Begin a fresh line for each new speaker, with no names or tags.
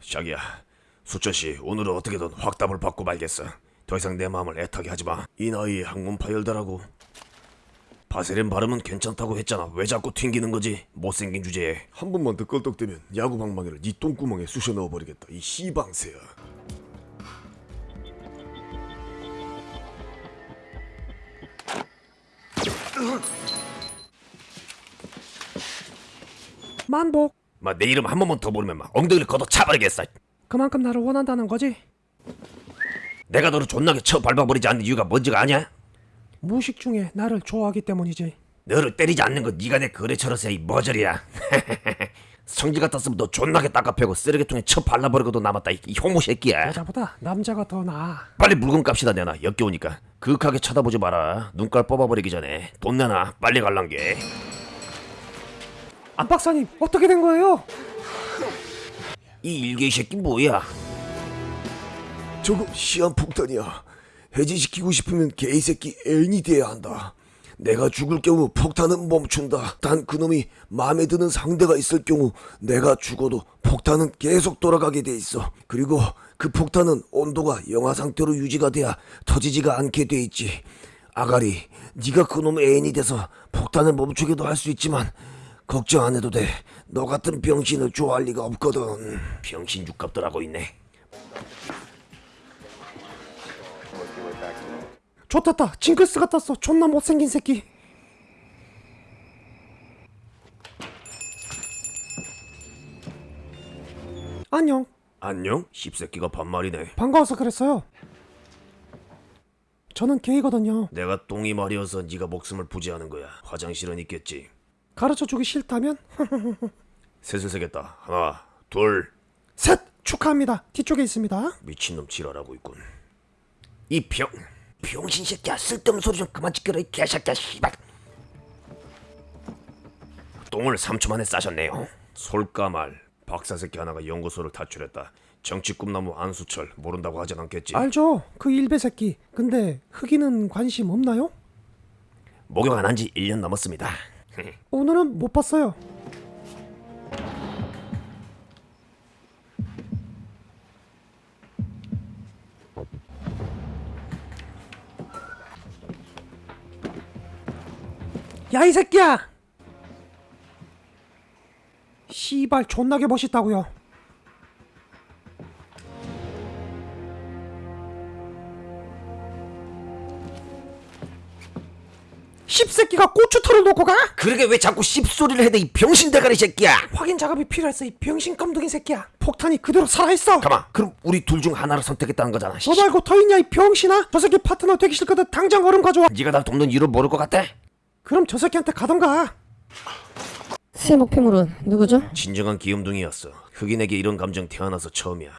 자기야, 수천씨 오늘은 어떻게든 확답을 받고 말겠어. 더 이상 내 마음을 애타게 하지 마. 이 나이에 학문 파열다라고. 바세린 발음은 괜찮다고 했잖아. 왜 자꾸 튕기는 거지? 못생긴 주제에.
한 번만 더 껄떡대면 야구 방망이를 네 똥구멍에 쑤셔 넣어버리겠다 이 시방새야
만복.
마, 내 이름 한 번만 더 부르면 막 엉덩이를 걷어 차버리겠어.
그만큼 나를 원한다는 거지.
내가 너를 존나게 쳐 밟아버리지 않는 이유가 뭔지가 아냐?
무식 중에 나를 좋아하기 때문이지.
너를 때리지 않는 건 네가 내 거래처로서의 이 머저리야. 성질 같았으면 너 존나게 닦아패고 쓰레기통에 쳐 발라버리고도 남았다 이, 이 호모 새끼야.
여자보다 남자가 더 나아.
빨리 물건 값이다 내놔 역겨우니까 그윽하게 쳐다보지 마라 눈깔 뽑아버리기 전에 돈 내놔 빨리 갈란 게
안 박사님 어떻게 된 거예요?
이 일개 이 새끼 뭐야?
저거 시한폭탄이야. 해제시키고 싶으면 개이 새끼 애인이 돼야 한다. 내가 죽을 경우 폭탄은 멈춘다. 단 그놈이 마음에 드는 상대가 있을 경우 내가 죽어도 폭탄은 계속 돌아가게 돼 있어. 그리고 그 폭탄은 온도가 영하 상태로 유지가 돼야 터지지가 않게 돼 있지. 아가리 네가 그놈의 애인이 돼서 폭탄을 멈추기도 할 수 있지만 걱정 안 해도 돼 너 같은 병신을 좋아할 리가 없거든
병신 육갑들 하고 있네
좋았다. 징크스 같았어. 존나 못생긴 새끼. 안녕.
안녕 씹새끼가 반말이네
반가워서 그랬어요. 저는 게이거든요.
내가 똥이 말이어서 네가 목숨을 부지하는 거야 화장실은 있겠지
가르쳐 주기 싫다면?
셋을 세겠다. 하나 둘
셋! 축하합니다. 뒤쪽에 있습니다.
미친놈 지랄하고 있군. 이 병 병신 새끼야. 쓸데없는 소리 좀 그만 지켜라 이 개새끼야 씨발. 똥을 3초 만에 싸셨네요. 솔까말. 박사 새끼 하나가 연구소를 탈출했다. 정치 꿈나무 안수철 모른다고 하진 않겠지?
알죠? 그 일베 새끼. 근데 흑인은 관심 없나요?
목욕 안 한 지 1년 넘었습니다
오늘은 못 봤어요. 야 이 새끼야! 씨발 존나게 멋있다고요. 씹새끼가 고추털을 놓고 가?
그러게 왜 자꾸 씹소리를 해대 이 병신 대가리 새끼야?
확인 작업이 필요했어 이 병신 깜둥이 새끼야. 폭탄이 그대로 살아있어.
가만 그럼 우리 둘 중 하나를 선택했다는 거잖아
너 말고 더 있냐 이 병신아? 저 새끼 파트너 되기 싫거든 당장 얼음 가져와.
네가 날 돕는 이유를 모를 것 같아?
그럼 저 새끼한테 가던가.
새 목표물은 누구죠?
진정한 귀염둥이였어. 흑인에게 이런 감정 태어나서 처음이야